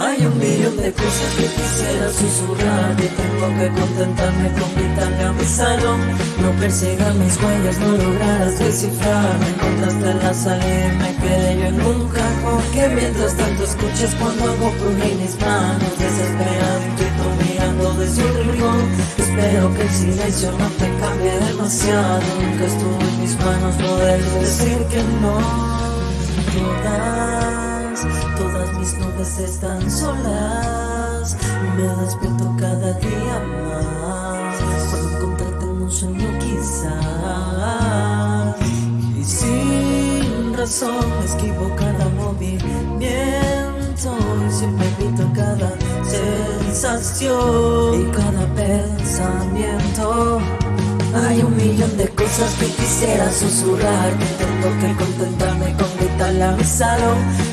Hay un millón de cosas que quisiera susurrar Y tengo que contentarme con gritarle a mi salón. No persigas mis huellas, no lograrás descifrar. Me encontraste en la salida y me quedé yo en un cajón. Que mientras tanto escuchas cuando hago crujir mis manos Desesperado, mirando desde un rincón. Espero que el silencio no te cambie demasiado. Nunca estuvo en mis manos poder decir que no Todas, mis nubes están solas. Me despierto cada día más Por encontrarte en un sueño quizás. Y sin razón esquivo cada movimiento Y siempre evito cada sensación Y cada pensamiento. Hay un millón de cosas que quisiera susurrar Tengo que contentarme con mi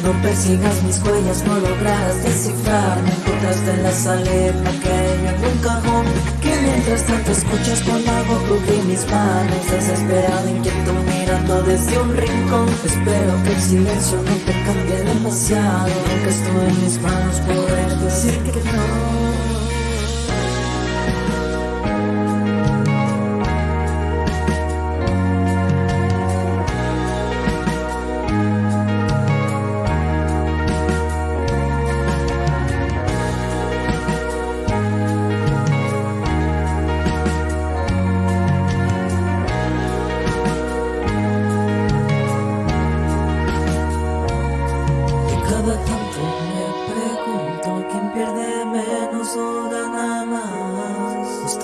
No persigas mis huellas, no logras descifrar Me encontraste en la salida, me quedé en un cajón Que mientras tanto escuchas cuando hago crujir mis manos Desesperado, inquieto, mirando desde un rincón. Espero que el silencio no te cambie demasiado Que en mis manos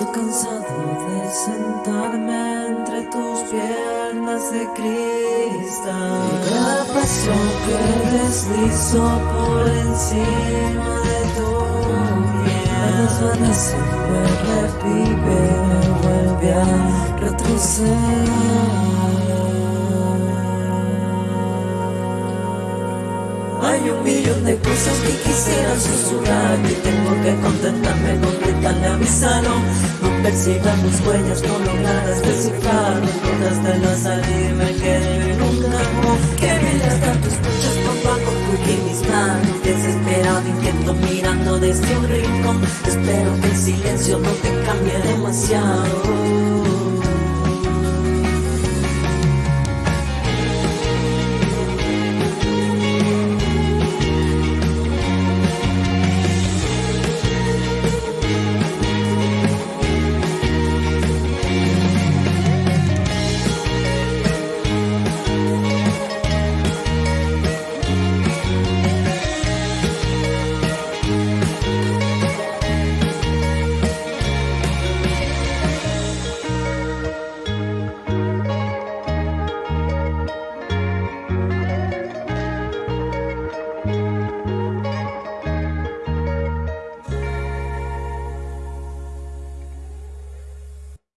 Estoy cansado de sentarme entre tus piernas de cristal. Y cada paso que deslizo por encima de tu piel me desvanece, me revive, me vuelve a retroceder. Hay un millón de cosas que quisiera susurrar Y tengo que contentarme con gritarle a mi salón No persigas mis huellas, no lograrás descifrar en la salida me quedé en un cajón Que mientras tanto escuchas hago crujir mis manos Desesperado, inquieto, mirando desde un rincón. Espero que el silencio no te cambie demasiado